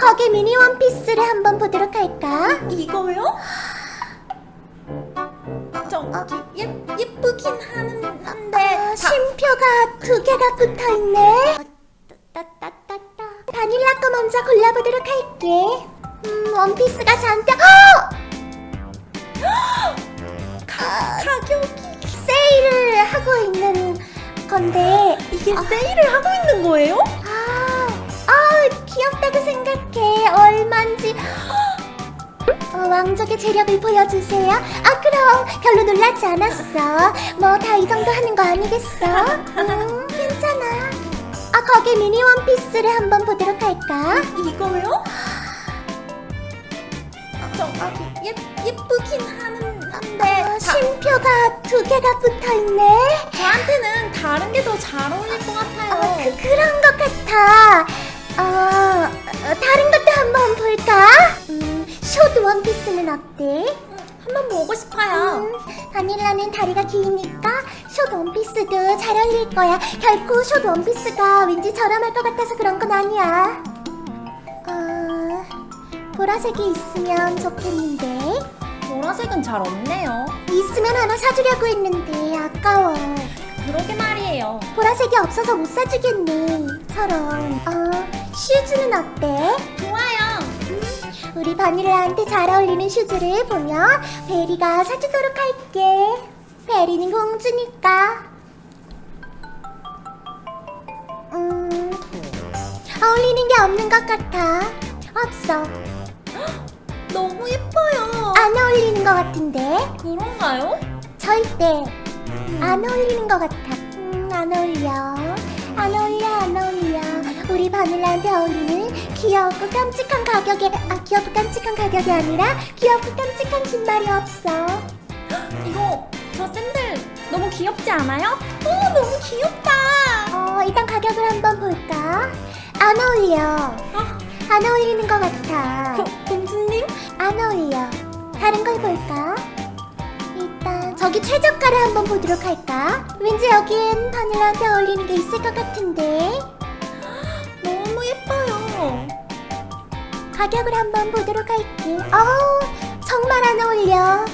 거기 미니 원피스를 한번 보도록 할까? 이거요? 저기 예, 예쁘긴 하는, 한데 아, 쉼표가 두 개가 붙어 있네. 따따따 따. 바닐라 거 먼저 골라보도록 할게. 음, 원피스가 잔뜩. 어! 가, 가격이 세일을 하고 있는 건데. 이게 세일을 하고 있는 거예요? 아, 아, 귀엽다고 생각 해. 얼만지. 어, 왕족의 재력을 보여주세요. 아, 그럼 별로 놀라지 않았어. 뭐 다 이 정도 하는 거 아니겠어? 음, 괜찮아. 아, 거기 미니 원피스를 한번 보도록 할까? 이거요? 저기 예, 예쁘긴 하는, 한데 아, 자, 쉼표가 두 개가 붙어 있네. 저한테는 다른 게 더 잘 어울릴 것 같아요 어, 그, 그런 것 같아. 어, 어, 다른 것도 한번 볼까? 음, 숏 원피스는 어때? 한번 보고 싶어요 음, 바닐라는 다리가 기니까 숏 원피스도 잘 어울릴 거야. 결코 숏 원피스가 왠지 저렴할 것 같아서 그런 건 아니야. 어, 보라색이 있으면 좋겠는데. 보라색은 잘 없네요 있으면 하나 사주려고 했는데 아까워. 그러게 말이에요 보라색이 없어서 못 사주겠네. 저런. 어, 슈즈는 어때? 좋아요 우리 바닐라한테 잘 어울리는 슈즈를 보면 베리가 사주도록 할게. 베리는 공주니까. 음, 어울리는 게 없는 것 같아. 없어. 너무 예뻐요 안 어울리는 것 같은데? 그런가요? 절대 안 어울리는 것 같아. 음, 안 어울려. 안 어울려, 안 어울려. 우리 바닐라한테 어울리는 귀엽고 깜찍한 가격에, 아, 귀엽고 깜찍한 가격이 아니라 귀엽고 깜찍한 신발이 없어. 이거 저 샌들 너무 귀엽지 않아요? 오 너무 귀엽다 어, 일단 가격을 한번 볼까? 안 어울려. 아, 안 어울리는 것 같아. 고, 공주님? 안 어울려. 다른 걸 볼까? 일단 저기 최저가를 한번 보도록 할까? 왠지 여기엔 바닐라한테 어울리는 게 있을 것 같은데 가격을 한번 보도록 할게. 어우, 정말 안 어울려.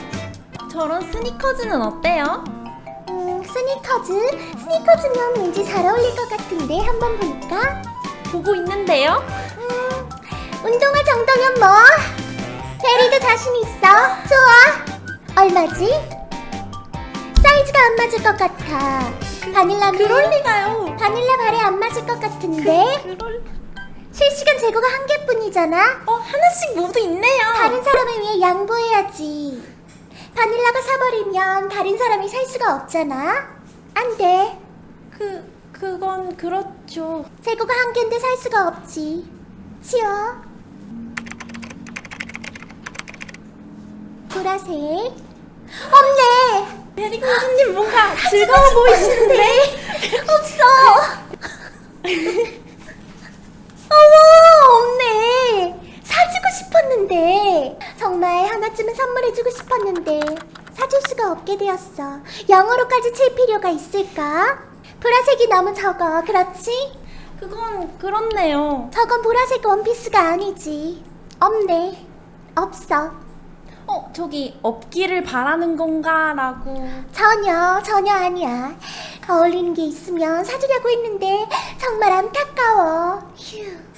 저런 스니커즈는 어때요? 음, 스니커즈? 스니커즈면 왠지 잘 어울릴 것 같은데 한번 볼까? 보고 있는데요? 음, 운동화 정도면 뭐? 베리도 자신 있어. 좋아. 얼마지? 사이즈가 안 맞을 것 같아. 바닐라는 그럴 리가요 바닐라 발에 안 맞을 것 같은데 그럴 실시간 재고가 한 개뿐이잖아. 어 하나씩 모두 있네요 다른 사람을 위해 양보해야지. 바닐라가 사버리면 다른 사람이 살 수가 없잖아. 안 돼. 그 그건 그렇죠 재고가 한 개인데 살 수가 없지. 치워. 보라색. 없네. 베리 공주님 뭔가 즐거워 보이시는데 없어. 어머, 없네. 사주고 싶었는데. 정말 하나쯤은 선물해주고 싶었는데. 사줄 수가 없게 되었어. 영어로까지 칠 필요가 있을까? 보라색이 너무 적어. 그렇지? 그건 그렇네요 저건 보라색 원피스가 아니지. 없네. 없어. 어 저기 없기를 바라는 건가 라고 전혀, 전혀 아니야. 어울리는 게 있으면 사주려고 했는데 정말 안타까워. 휴.